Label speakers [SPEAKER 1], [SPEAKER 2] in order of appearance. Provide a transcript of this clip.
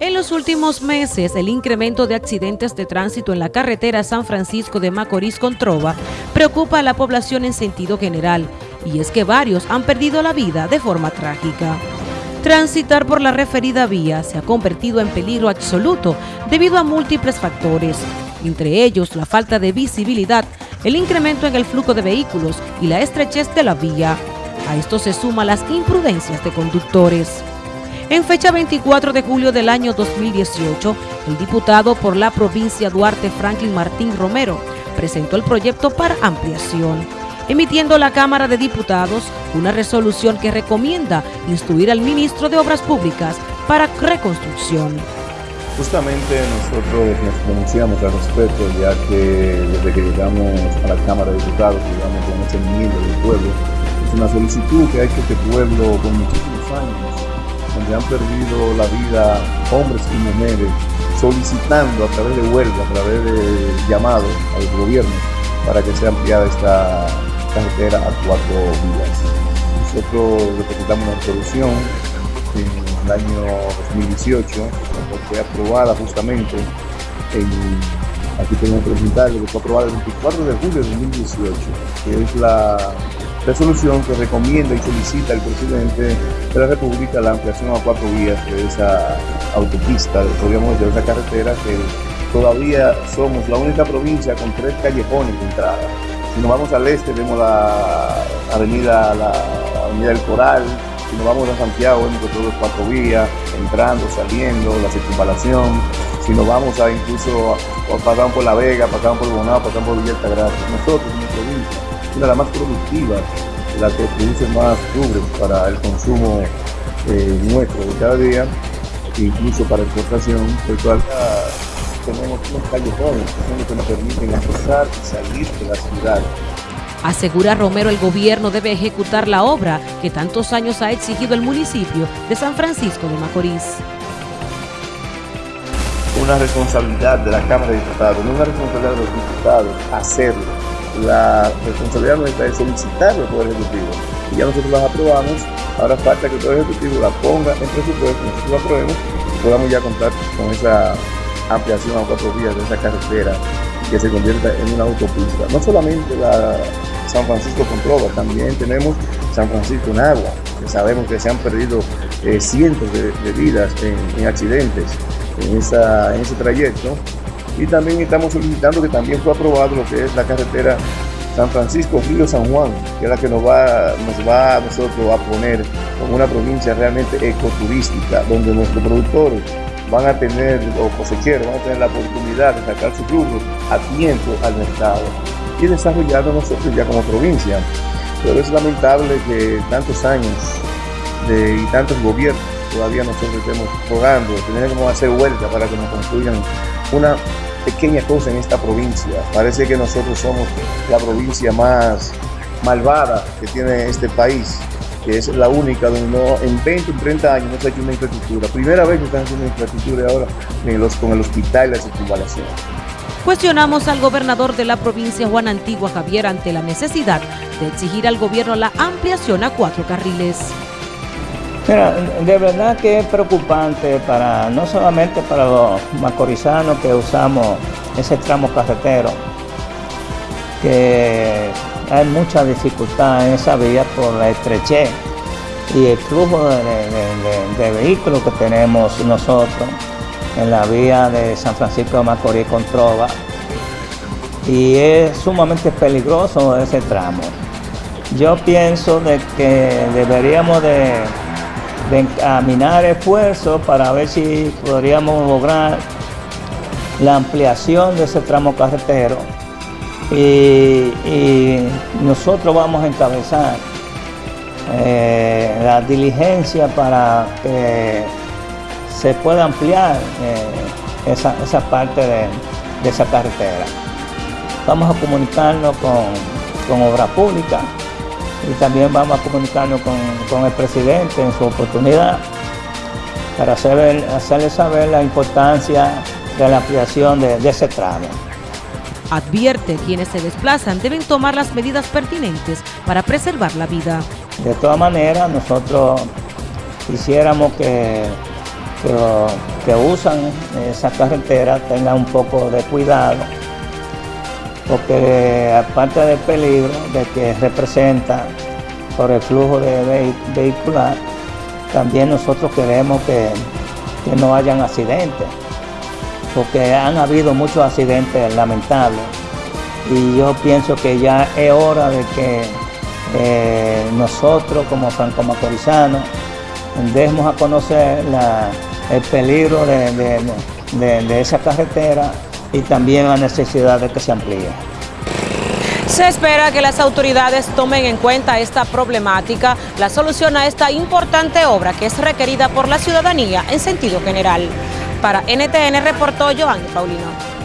[SPEAKER 1] En los últimos meses, el incremento de accidentes de tránsito en la carretera San Francisco de Macorís con Trova preocupa a la población en sentido general, y es que varios han perdido la vida de forma trágica. Transitar por la referida vía se ha convertido en peligro absoluto debido a múltiples factores, entre ellos la falta de visibilidad, el incremento en el flujo de vehículos y la estrechez de la vía. A esto se suman las imprudencias de conductores. En fecha 24 de julio del año 2018, el diputado por la provincia Duarte Franklin Martín Romero presentó el proyecto para ampliación, emitiendo la Cámara de Diputados una resolución que recomienda instruir al ministro de Obras Públicas para reconstrucción.
[SPEAKER 2] Justamente nosotros nos pronunciamos al respecto, ya que desde que llegamos a la Cámara de Diputados, llegamos con ese enmienda del pueblo, es una solicitud que ha hecho este pueblo con muchísimos años donde han perdido la vida hombres y mujeres, solicitando a través de huelga, a través de llamados al gobierno para que sea ampliada esta carretera a cuatro vías. Nosotros representamos una resolución en el año 2018, que fue aprobada justamente en, aquí tenemos que presentarlo, que fue aprobada el 24 de julio de 2018, que es la resolución que recomienda y solicita al presidente de la República la ampliación a cuatro vías de esa autopista, podríamos decir, de esa carretera que todavía somos la única provincia con tres callejones de entrada. Si nos vamos al este vemos la avenida, avenida del Coral, si nos vamos a Santiago vemos que todos cuatro vías, entrando, saliendo, la circunvalación, si nos vamos a incluso pasamos por La Vega, pasamos por Bonao, pasamos por Villa Altagracia. Nosotros, en nuestra provincia, una de las más productivas, la que produce más rubros para el consumo eh, nuestro de cada día, incluso para exportación, pues todavía tenemos unos callejones que son los que nos permiten accesar y salir de la ciudad.
[SPEAKER 1] Asegura Romero el gobierno debe ejecutar la obra que tantos años ha exigido el municipio de San Francisco de Macorís.
[SPEAKER 2] Una responsabilidad de la Cámara de Diputados, no una responsabilidad de los diputados hacerlo la responsabilidad nuestra es solicitarlo al Poder Ejecutivo. Y ya nosotros las aprobamos, ahora falta que el Poder Ejecutivo la ponga en presupuesto, nosotros la aprobemos y podamos ya contar con esa ampliación a cuatro vías de esa carretera que se convierta en una autopista. No solamente la San Francisco con Trova, también tenemos San Francisco en agua, que sabemos que se han perdido eh, cientos de, vidas en, accidentes en, esa, en ese trayecto y también estamos solicitando que también fue aprobado lo que es la carretera San Francisco Río San Juan, que es la que nos va, nos va a nosotros a poner como una provincia realmente ecoturística, donde nuestros productores van a tener, o cosecheros, van a tener la oportunidad de sacar su productos a tiempo al mercado y desarrollarlo nosotros ya como provincia. Pero es lamentable que tantos años de, y tantos gobiernos todavía nosotros estemos rogando, tenemos que hacer huelga para que nos construyan una pequeña cosa en esta provincia. Parece que nosotros somos la provincia más malvada que tiene este país, que es la única donde no, en 20 o 30 años no se ha hecho una infraestructura. Primera vez que están haciendo una infraestructura ahora con el hospital y la circunvalación.
[SPEAKER 1] Cuestionamos al gobernador de la provincia, Juan Antigua Javier, ante la necesidad de exigir al gobierno la ampliación a cuatro carriles.
[SPEAKER 3] Mira, de verdad que es preocupante para no solamente para los macorizanos que usamos ese tramo carretero, que hay mucha dificultad en esa vía por la estrechez y el flujo de, vehículos que tenemos nosotros en la vía de San Francisco de Macorís con Trova y es sumamente peligroso ese tramo. Yo pienso de que deberíamos de de encaminar esfuerzos para ver si podríamos lograr la ampliación de ese tramo carretero y, nosotros vamos a encabezar eh, la diligencia para que se pueda ampliar eh, esa, parte de, esa carretera. Vamos a comunicarnos con, con Obra Pública y también vamos a comunicarnos con, el presidente en su oportunidad para hacerle saber la importancia de la ampliación de, de ese tramo.
[SPEAKER 1] Advierte quienes se desplazan deben tomar las medidas pertinentes para preservar la vida.
[SPEAKER 3] De todas maneras, nosotros quisiéramos que que, usan esa carretera tengan un poco de cuidado, porque aparte del peligro de que representa por el flujo de vehicular, también nosotros queremos que, no hayan accidentes, porque han habido muchos accidentes lamentables. Y yo pienso que ya es hora de que eh, nosotros como franco-macorizanos demos a conocer el peligro de, esa carretera y también la necesidad de que se amplíe.
[SPEAKER 4] Se espera que las autoridades tomen en cuenta esta problemática, la solución a esta importante obra que es requerida por la ciudadanía en sentido general. Para NTN reportó Joan Paulino.